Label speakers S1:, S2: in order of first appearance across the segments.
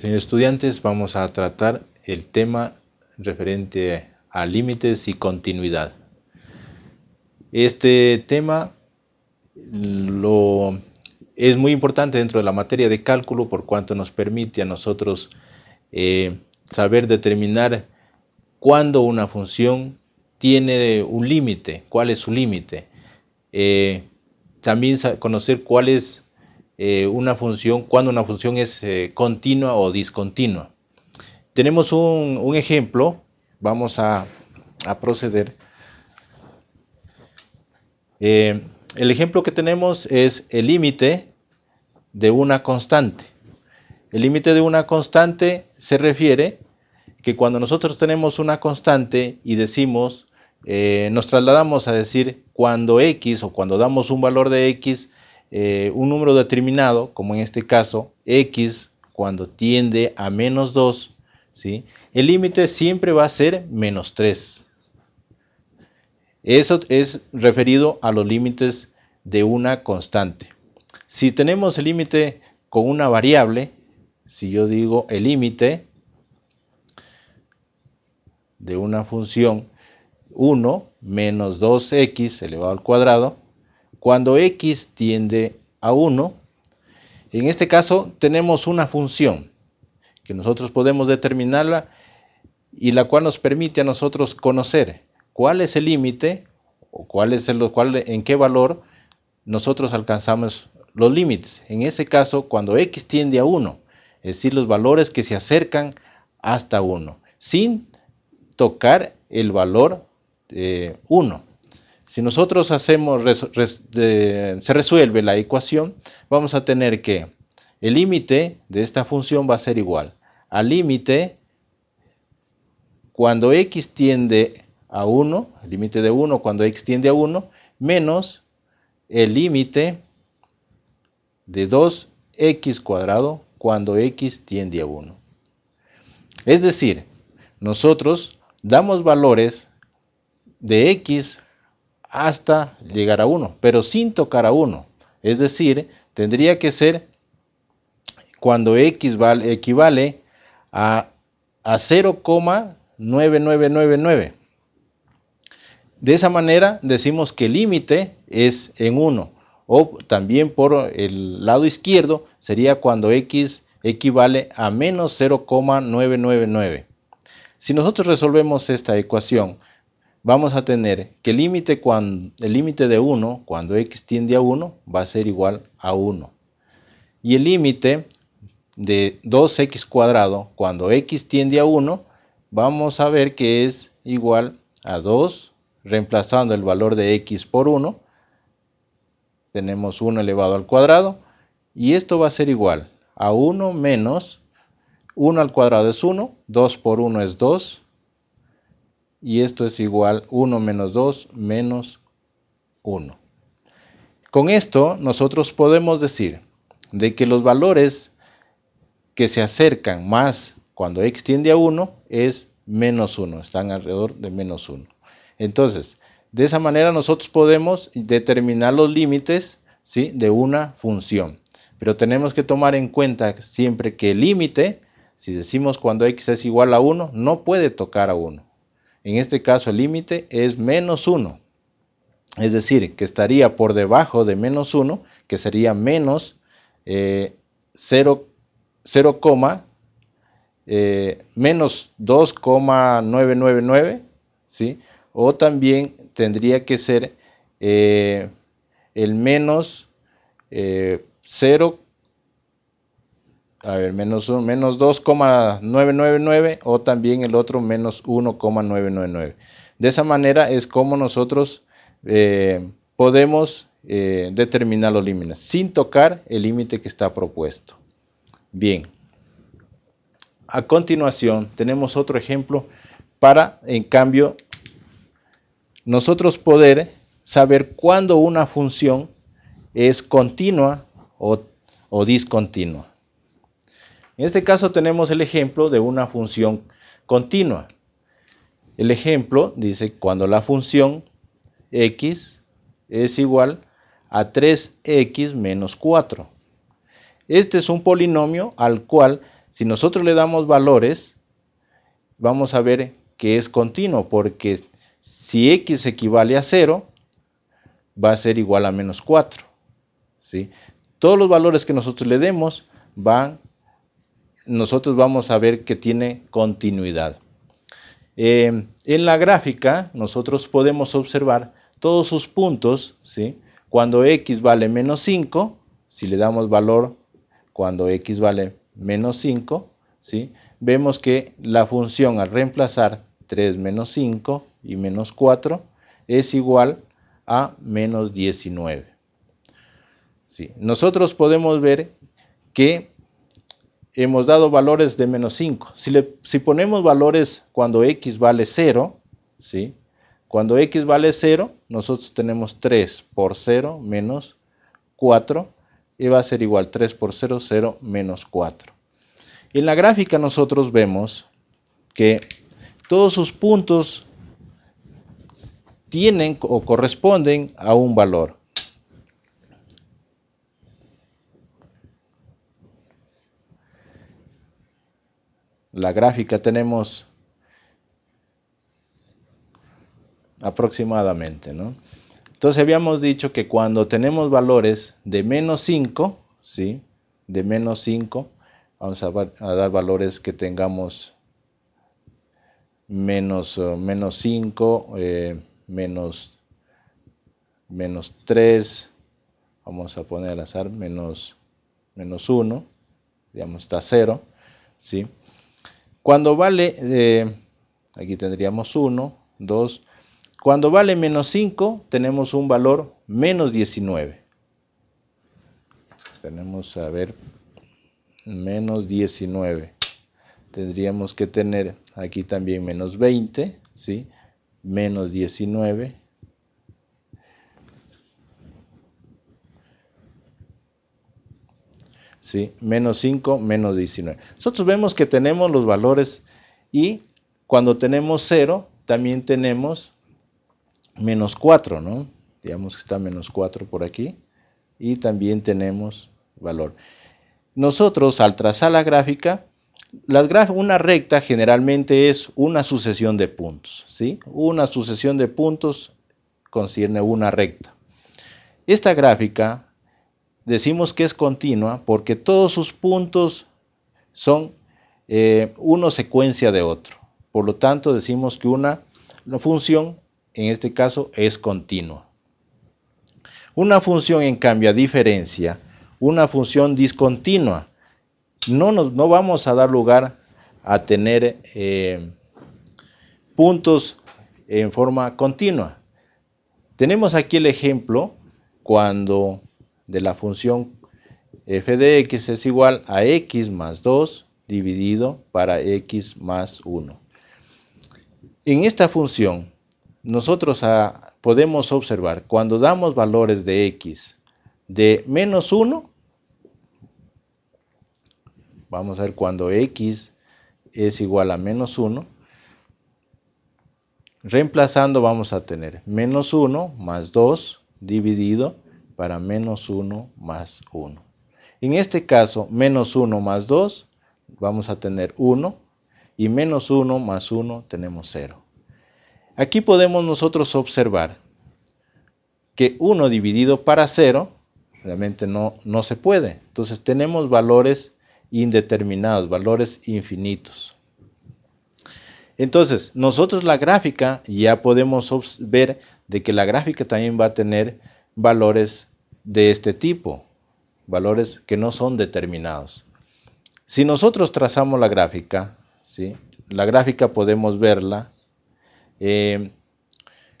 S1: Señores estudiantes, vamos a tratar el tema referente a límites y continuidad. Este tema lo, es muy importante dentro de la materia de cálculo por cuanto nos permite a nosotros eh, saber determinar cuándo una función tiene un límite, cuál es su límite. Eh, también conocer cuál es eh, una función, cuando una función es eh, continua o discontinua. Tenemos un, ejemplo, vamos a, proceder. Eh, el ejemplo que tenemos es el límite de una constante. El límite de una constante se refiere que cuando nosotros tenemos una constante y decimos, nos trasladamos a decir cuando x o cuando damos un valor de x eh, un número determinado, como en este caso x, cuando tiende a menos 2, ¿sí? el límite siempre va a ser menos 3. Eso es referido a los límites de una constante. Si tenemos el límite con una variable, si yo digo el límite de una función 1 menos 2x elevado al cuadrado, cuando x tiende a 1, en este caso tenemos una función que nosotros podemos determinarla y la cual nos permite a nosotros conocer cuál es el límite o cuál es el, cuál, en qué valor nosotros alcanzamos los límites. En ese caso, cuando x tiende a 1, es decir, los valores que se acercan hasta 1, sin tocar el valor 1. Si nosotros hacemos, se resuelve la ecuación, vamos a tener que el límite de esta función va a ser igual al límite cuando x tiende a 1, el límite de 1 cuando x tiende a 1, menos el límite de 2x cuadrado cuando x tiende a 1. Es decir, nosotros damos valores de x hasta llegar a 1, pero sin tocar a 1. Es decir, tendría que ser cuando x vale, equivale a, a 0,9999. De esa manera decimos que el límite es en 1. O también por el lado izquierdo sería cuando x equivale a menos 0,999. Si nosotros resolvemos esta ecuación, vamos a tener que el límite de 1 cuando x tiende a 1 va a ser igual a 1 y el límite de 2x cuadrado cuando x tiende a 1 vamos a ver que es igual a 2 reemplazando el valor de x por 1 tenemos 1 elevado al cuadrado y esto va a ser igual a 1 menos 1 al cuadrado es 1 2 por 1 es 2 y esto es igual 1 menos 2 menos 1. Con esto nosotros podemos decir de que los valores que se acercan más cuando x tiende a 1 es menos 1, están alrededor de menos 1. Entonces, de esa manera nosotros podemos determinar los límites ¿sí? de una función. Pero tenemos que tomar en cuenta siempre que el límite, si decimos cuando x es igual a 1, no puede tocar a 1. En este caso el límite es menos 1. Es decir, que estaría por debajo de menos 1, que sería menos 0, eh, eh, menos 2,999, ¿sí? O también tendría que ser eh, el menos 0, a ver, menos, menos 2,999 o también el otro menos 1,999. De esa manera es como nosotros eh, podemos eh, determinar los límites sin tocar el límite que está propuesto. Bien, a continuación tenemos otro ejemplo para, en cambio, nosotros poder saber cuándo una función es continua o discontinua. En este caso tenemos el ejemplo de una función continua. El ejemplo dice cuando la función x es igual a 3x menos 4. Este es un polinomio al cual Si nosotros le damos valores, vamos a ver que es continuo, porque si x equivale a 0, va a ser igual a menos 4. ¿sí? Todos los valores que nosotros le demos van, nosotros vamos a ver que tiene continuidad. Eh, en la gráfica nosotros podemos observar todos sus puntos, ¿sí? cuando x vale menos 5, si le damos valor cuando x vale menos 5, ¿sí? vemos que la función al reemplazar 3 menos 5 y menos 4 es igual a menos 19. ¿Sí? Nosotros podemos ver que hemos dado valores de menos 5. Si, le, si ponemos valores cuando x vale 0, ¿sí? cuando x vale 0, nosotros tenemos 3 por 0 menos 4 y va a ser igual 3 por 0, 0 menos 4. En la gráfica nosotros vemos que todos sus puntos tienen o corresponden a un valor. La gráfica tenemos aproximadamente, ¿no? Entonces habíamos dicho que cuando tenemos valores de menos 5, ¿sí? De menos 5, vamos a, dar valores que tengamos menos, eh, menos 5, eh, menos, menos 3, vamos a poner al azar, menos, menos 1, digamos está 0, ¿sí? Cuando vale, eh, aquí tendríamos 1, 2, cuando vale menos 5 tenemos un valor menos 19. Tenemos, a ver, menos 19. Tendríamos que tener aquí también menos 20, ¿sí? Menos 19. ¿Sí? Menos 5, menos 19. Nosotros vemos que tenemos los valores y cuando tenemos 0, también tenemos menos 4, ¿no? Digamos que está menos 4 por aquí. Y también tenemos valor. Nosotros al trazar la gráfica, una recta generalmente es una sucesión de puntos. ¿sí? Una sucesión de puntos concierne una recta. Esta gráfica decimos que es continua porque todos sus puntos son eh, una secuencia de otro. Por lo tanto, decimos que una, una función, en este caso, es continua. Una función, en cambio, a diferencia, una función discontinua. No, nos, no vamos a dar lugar a tener eh, puntos en forma continua. Tenemos aquí el ejemplo cuando de la función f de x es igual a x más 2 dividido para x más 1. En esta función nosotros ah, podemos observar cuando damos valores de x de menos 1 Vamos a ver cuando x es igual a menos 1. Reemplazando vamos a tener menos 1 más 2 dividido para menos 1 más 1. En este caso, menos 1 más 2, vamos a tener 1. Y menos 1 más 1 tenemos 0. Aquí podemos nosotros observar que 1 dividido para 0 realmente no, no se puede. Entonces tenemos valores indeterminados, valores infinitos. Entonces, nosotros la gráfica ya podemos ver de que la gráfica también va a tener valores de este tipo, valores que no son determinados. Si nosotros trazamos la gráfica, ¿sí? la gráfica podemos verla, eh,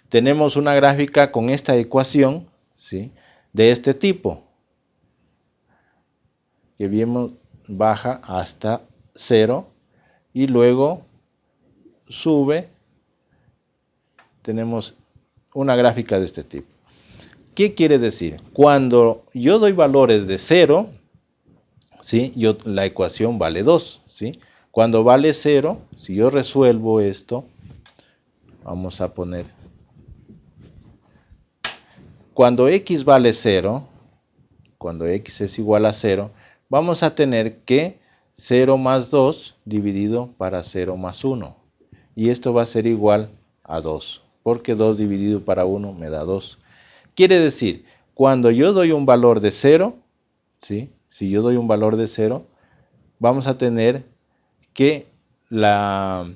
S1: tenemos una gráfica con esta ecuación ¿sí? de este tipo, que vimos, baja hasta 0 y luego sube. Tenemos una gráfica de este tipo. ¿Qué quiere decir? Cuando yo doy valores de 0, ¿sí? la ecuación vale 2. ¿sí? Cuando vale 0, si yo resuelvo esto, vamos a poner, cuando x vale 0, cuando x es igual a 0, vamos a tener que 0 más 2 dividido para 0 más 1. Y esto va a ser igual a 2, porque 2 dividido para 1 me da 2. Quiere decir, cuando yo doy un valor de 0, ¿sí? si yo doy un valor de 0, vamos a tener que la,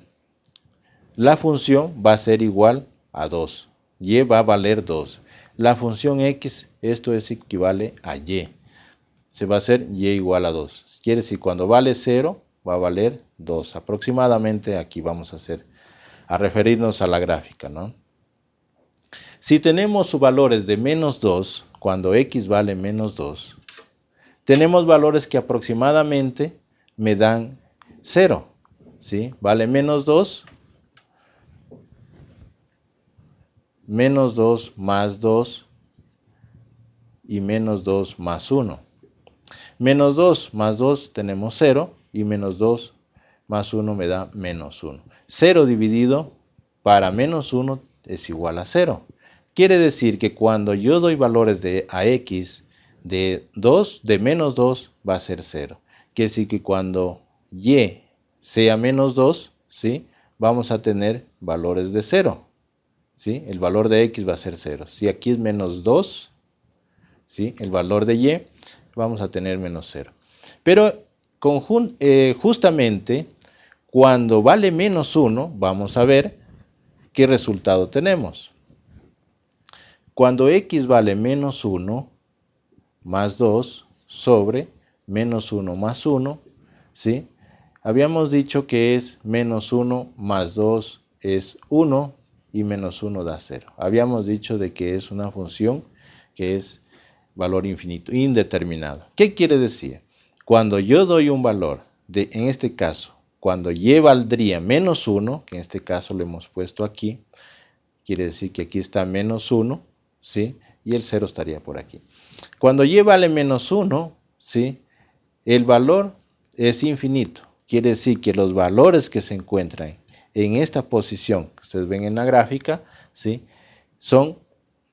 S1: la función va a ser igual a 2. Y va a valer 2. La función x, esto es equivale a y. Se va a hacer y igual a 2. Quiere decir, cuando vale 0, va a valer 2. Aproximadamente aquí vamos a hacer, a referirnos a la gráfica, ¿no? Si tenemos valores de menos 2, cuando x vale menos 2, tenemos valores que aproximadamente me dan 0. ¿sí? Vale menos 2, menos 2 más 2 y menos 2 más 1. Menos 2 más 2 tenemos 0 y menos 2 más 1 me da menos 1. 0 dividido para menos 1 es igual a 0. Quiere decir que cuando yo doy valores de a x de 2, de menos 2 va a ser 0. Quiere decir que cuando y sea menos 2, ¿sí? vamos a tener valores de 0. ¿sí? El valor de x va a ser 0. Si aquí es menos 2, ¿sí? el valor de y, vamos a tener menos 0. Pero eh, justamente cuando vale menos 1, vamos a ver qué resultado tenemos. Cuando x vale menos 1 más 2 sobre menos 1 más 1, ¿sí? Habíamos dicho que es menos 1 más 2 es 1 y menos 1 da 0. Habíamos dicho de que es una función que es valor infinito, indeterminado. ¿Qué quiere decir? Cuando yo doy un valor, de, en este caso, cuando y valdría menos 1, que en este caso lo hemos puesto aquí, quiere decir que aquí está menos 1, ¿sí? Y el 0 estaría por aquí. Cuando y vale menos 1, ¿sí? El valor es infinito. Quiere decir que los valores que se encuentran en esta posición que ustedes ven en la gráfica, ¿sí? Son,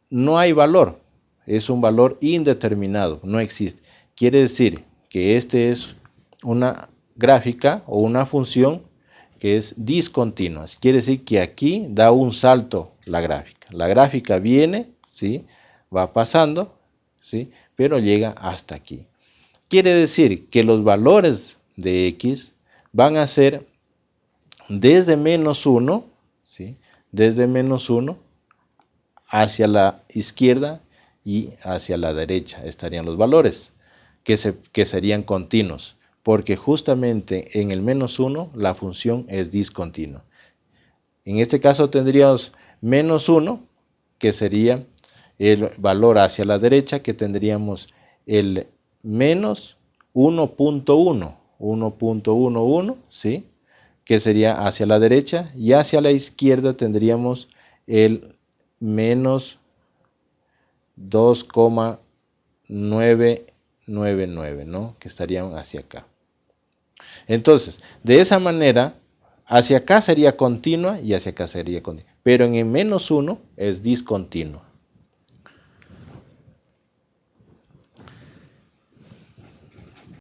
S1: no hay valor, es un valor indeterminado, no existe. Quiere decir que este es una gráfica o una función que es discontinua. Quiere decir que aquí da un salto la gráfica. La gráfica viene ¿sí? Va pasando, ¿sí? Pero llega hasta aquí. Quiere decir que los valores de x van a ser desde menos 1, ¿sí? Desde menos 1 hacia la izquierda y hacia la derecha estarían los valores que, se, que serían continuos, porque justamente en el menos 1 la función es discontinua. En este caso tendríamos menos 1, que sería el valor hacia la derecha que tendríamos el menos 1.1, 1.11, ¿sí? Que sería hacia la derecha y hacia la izquierda tendríamos el menos 2,999, ¿no? Que estarían hacia acá. Entonces, de esa manera, hacia acá sería continua y hacia acá sería continua. Pero en el menos 1 es discontinua.